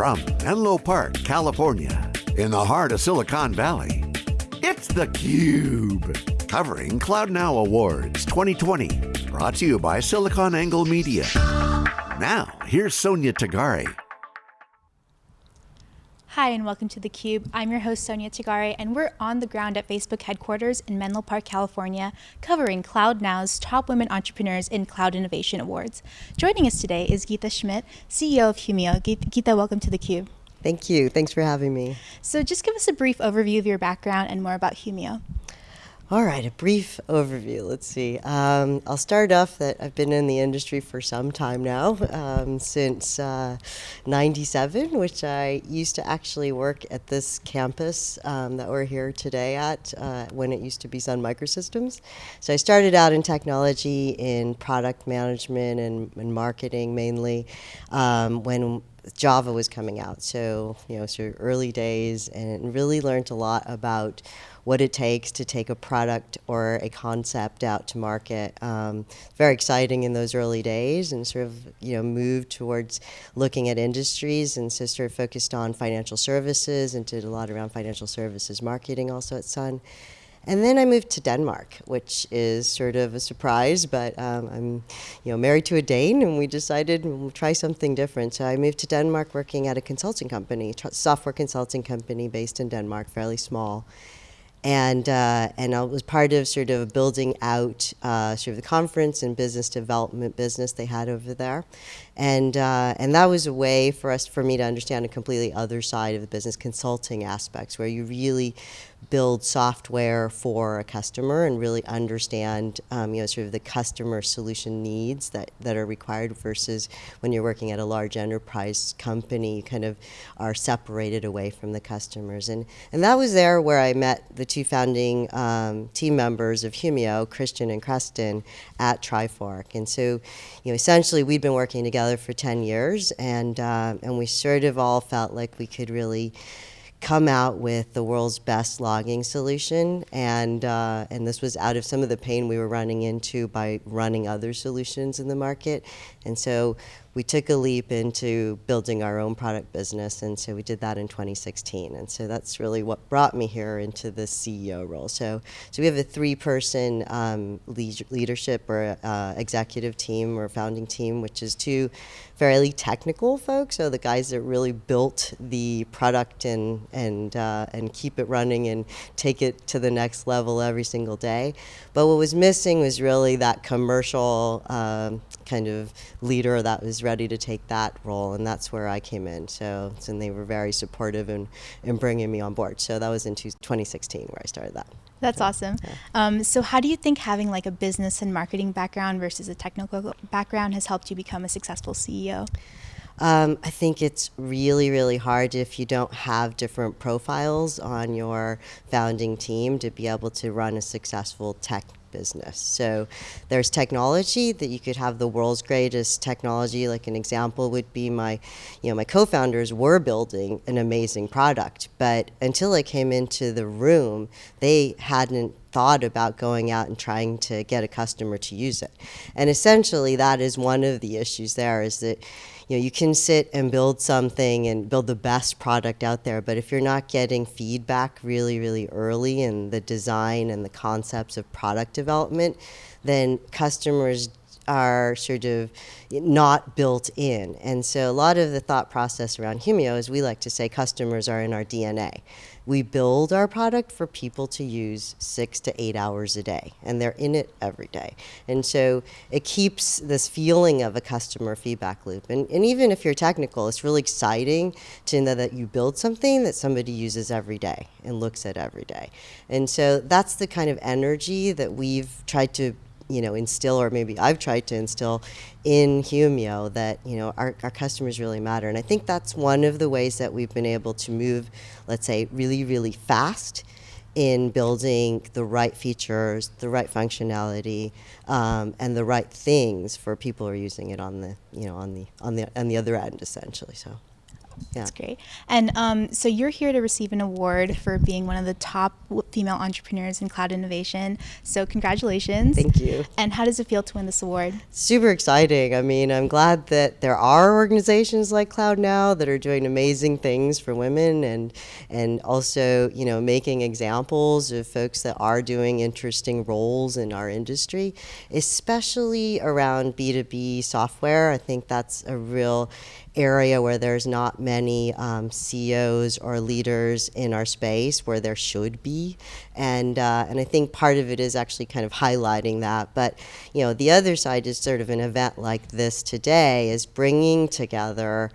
From Menlo Park, California, in the heart of Silicon Valley, it's theCUBE. Covering Cloud Now Awards 2020. Brought to you by SiliconANGLE Media. Now, here's Sonia Tagare. Hi and welcome to theCUBE. I'm your host Sonia Tagare and we're on the ground at Facebook headquarters in Menlo Park, California, covering Cloud Now's Top Women Entrepreneurs in Cloud Innovation Awards. Joining us today is Geeta Schmidt, CEO of Humio. Geeta, welcome to theCUBE. Thank you, thanks for having me. So just give us a brief overview of your background and more about Humio. All right, a brief overview. Let's see. Um, I'll start off that I've been in the industry for some time now, um, since uh, 97, which I used to actually work at this campus um, that we're here today at uh, when it used to be Sun Microsystems. So I started out in technology, in product management and, and marketing mainly, um, when Java was coming out. So, you know, so early days and really learned a lot about what it takes to take a product or a concept out to market. Um, very exciting in those early days and sort of, you know, moved towards looking at industries and so sort of focused on financial services and did a lot around financial services marketing also at Sun. And then I moved to Denmark, which is sort of a surprise, but um, I'm you know, married to a Dane and we decided we'll try something different. So I moved to Denmark working at a consulting company, software consulting company based in Denmark, fairly small and uh, and I was part of sort of building out uh, sort of the conference and business development business they had over there, and uh, and that was a way for us for me to understand a completely other side of the business consulting aspects where you really build software for a customer and really understand um, you know sort of the customer solution needs that, that are required versus when you're working at a large enterprise company you kind of are separated away from the customers. And and that was there where I met the two founding um, team members of Humio Christian and Kresten at Trifork. And so you know essentially we'd been working together together for 10 years, and, uh, and we sort of all felt like we could really come out with the world's best logging solution. And, uh, and this was out of some of the pain we were running into by running other solutions in the market. And so we took a leap into building our own product business, and so we did that in 2016. And so that's really what brought me here into the CEO role. So, so we have a three-person um, leadership or uh, executive team or founding team, which is two fairly technical folks, so the guys that really built the product and and uh, and keep it running and take it to the next level every single day. But what was missing was really that commercial um, kind of leader that was ready to take that role, and that's where I came in. So, and they were very supportive in, in bringing me on board. So that was in 2016 where I started that. That's so, awesome. Yeah. Um, so how do you think having like a business and marketing background versus a technical background has helped you become a successful CEO? Um, I think it's really, really hard if you don't have different profiles on your founding team to be able to run a successful tech business. So there's technology that you could have the world's greatest technology. Like an example would be my, you know, my co-founders were building an amazing product, but until I came into the room, they hadn't thought about going out and trying to get a customer to use it. And essentially that is one of the issues there is that you know, you can sit and build something and build the best product out there, but if you're not getting feedback really, really early in the design and the concepts of product development, then customers are sort of not built in. And so a lot of the thought process around Humio is we like to say customers are in our DNA. We build our product for people to use six to eight hours a day, and they're in it every day. And so it keeps this feeling of a customer feedback loop. And, and even if you're technical, it's really exciting to know that you build something that somebody uses every day and looks at every day. And so that's the kind of energy that we've tried to you know, instill, or maybe I've tried to instill in Humio that, you know, our, our customers really matter. And I think that's one of the ways that we've been able to move, let's say, really, really fast in building the right features, the right functionality, um, and the right things for people who are using it on the, you know, on the, on the, on the other end, essentially, so. That's great. And um, so you're here to receive an award for being one of the top female entrepreneurs in cloud innovation. So congratulations. Thank you. And how does it feel to win this award? Super exciting. I mean, I'm glad that there are organizations like Cloud Now that are doing amazing things for women and and also, you know, making examples of folks that are doing interesting roles in our industry, especially around B2B software. I think that's a real area where there's not many um, CEOs or leaders in our space where there should be, and uh, and I think part of it is actually kind of highlighting that. But you know, the other side is sort of an event like this today is bringing together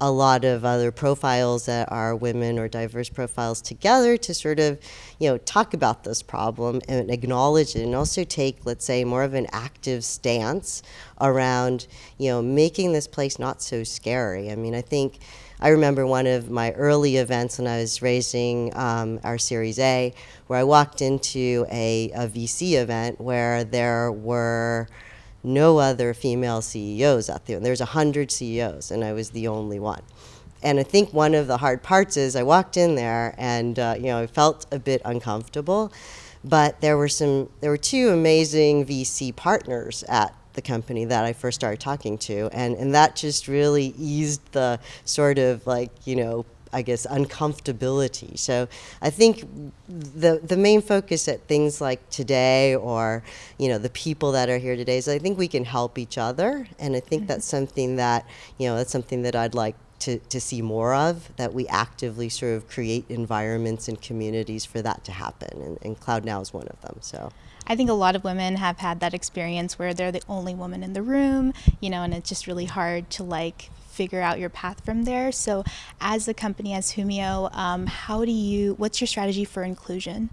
a lot of other profiles that are women or diverse profiles together to sort of, you know, talk about this problem and acknowledge it and also take, let's say, more of an active stance around, you know, making this place not so scary. I mean, I think I remember one of my early events when I was raising um, our Series A, where I walked into a, a VC event where there were no other female CEOs out there. And there's 100 CEOs, and I was the only one. And I think one of the hard parts is I walked in there and, uh, you know, I felt a bit uncomfortable. But there were some, there were two amazing VC partners at the company that I first started talking to. And, and that just really eased the sort of like, you know, I guess, uncomfortability. So I think the the main focus at things like today, or you know, the people that are here today, is I think we can help each other, and I think mm -hmm. that's something that you know that's something that I'd like to, to see more of, that we actively sort of create environments and communities for that to happen. And, and Cloud Now is one of them. So. I think a lot of women have had that experience where they're the only woman in the room, you know, and it's just really hard to like figure out your path from there. So, as a company as Humio, um, how do you? What's your strategy for inclusion?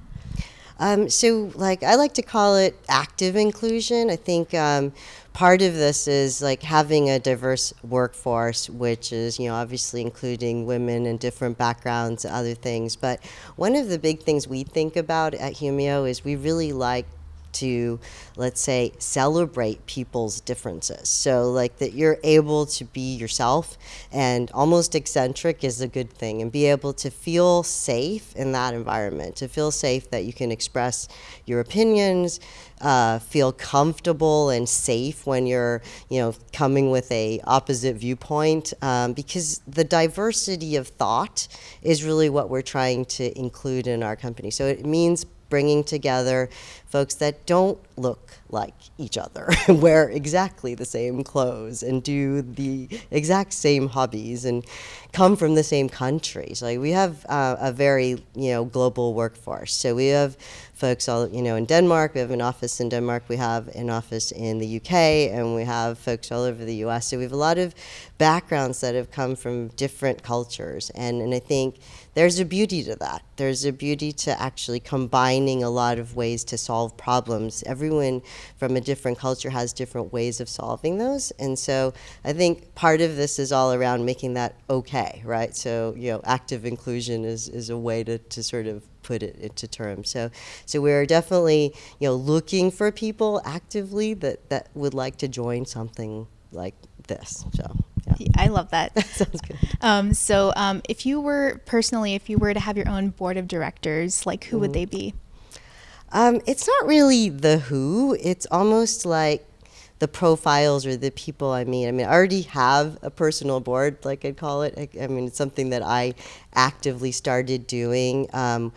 Um, so, like I like to call it active inclusion. I think um, part of this is like having a diverse workforce, which is you know obviously including women and different backgrounds, other things. But one of the big things we think about at Humio is we really like to, let's say, celebrate people's differences. So, like that you're able to be yourself and almost eccentric is a good thing, and be able to feel safe in that environment, to feel safe that you can express your opinions, uh, feel comfortable and safe when you're, you know, coming with a opposite viewpoint, um, because the diversity of thought is really what we're trying to include in our company. So it means bringing together folks that don't look like each other, wear exactly the same clothes, and do the exact same hobbies, and come from the same countries. Like we have uh, a very you know global workforce. So we have folks all you know in Denmark. We have an office in Denmark. We have an office in the UK, and we have folks all over the U.S. So we have a lot of backgrounds that have come from different cultures, and and I think there's a beauty to that. There's a beauty to actually combining a lot of ways to solve problems. Everyone from a different culture has different ways of solving those. And so I think part of this is all around making that okay, right? So, you know, active inclusion is, is a way to, to sort of put it into terms. So, so we're definitely, you know, looking for people actively that, that would like to join something like this. So. I love that. that sounds good. Um, so, um, if you were personally, if you were to have your own board of directors, like who mm would mm-hmm. they be? Um, it's not really the who. It's almost like the profiles or the people I meet. I mean, I already have a personal board, like I'd call it. I, I mean, it's something that I actively started doing. Um,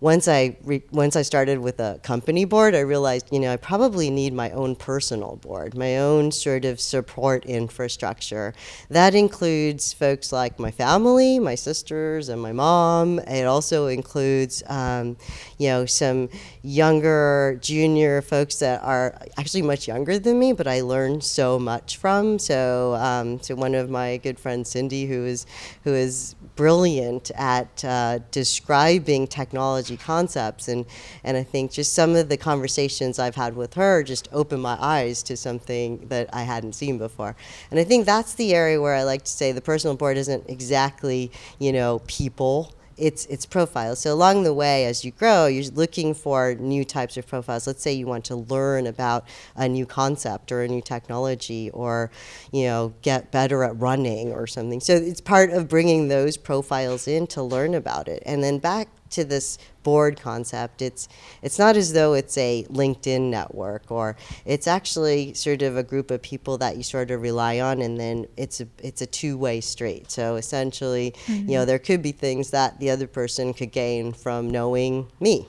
once I once I started with a company board, I realized you know I probably need my own personal board, my own sort of support infrastructure. That includes folks like my family, my sisters, and my mom. It also includes um, you know some younger junior folks that are actually much younger than me, but I learned so much from. So um, so one of my good friends, Cindy, who is who is brilliant at uh, describing technology concepts. And, and I think just some of the conversations I've had with her just opened my eyes to something that I hadn't seen before. And I think that's the area where I like to say the personal board isn't exactly, you know, people it's it's profiles. So along the way, as you grow, you're looking for new types of profiles. Let's say you want to learn about a new concept or a new technology, or you know get better at running or something. So it's part of bringing those profiles in to learn about it, and then back to this board concept. It's it's not as though it's a LinkedIn network or it's actually sort of a group of people that you sort of rely on and then it's a it's a two-way street. So essentially, mm-hmm. you know, there could be things that the other person could gain from knowing me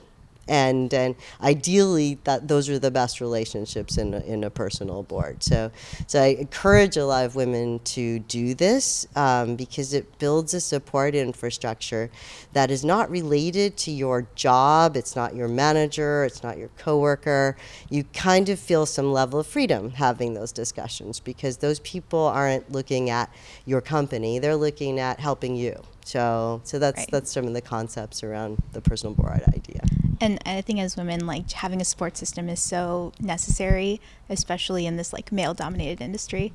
and and ideally that those are the best relationships in a, in a personal board. So so I encourage a lot of women to do this um, because it builds a support infrastructure that is not related to your job. It's not your manager. It's not your coworker. You kind of feel some level of freedom having those discussions because those people aren't looking at your company. They're looking at helping you. So, so that's right. that's some of the concepts around the personal board idea. And I think as women, like having a support system is so necessary, especially in this like male-dominated industry.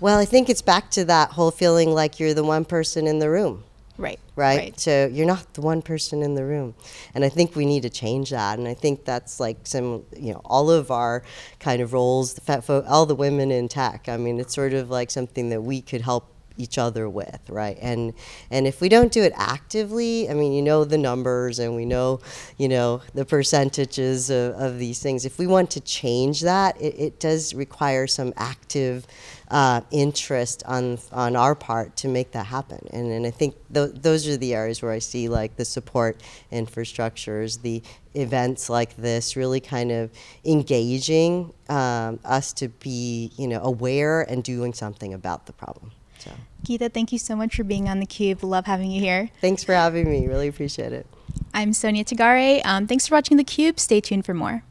Well, I think it's back to that whole feeling like you're the one person in the room. Right, right. Right. So you're not the one person in the room. And I think we need to change that. And I think that's like some, you know, all of our kind of roles, the all the women in tech. I mean, it's sort of like something that we could help each other with, right? And and if we don't do it actively, I mean, you know the numbers and we know, you know, the percentages of, of these things. If we want to change that, it, it does require some active uh, interest on on our part to make that happen. And and I think th- those are the areas where I see like the support infrastructures, the events like this really kind of engaging um, us to be you know aware and doing something about the problem. So. Geeta, thank you so much for being on theCUBE. Love having you here. Thanks for having me. Really appreciate it. I'm Sonia Tagare. Um, thanks for watching theCUBE. Stay tuned for more.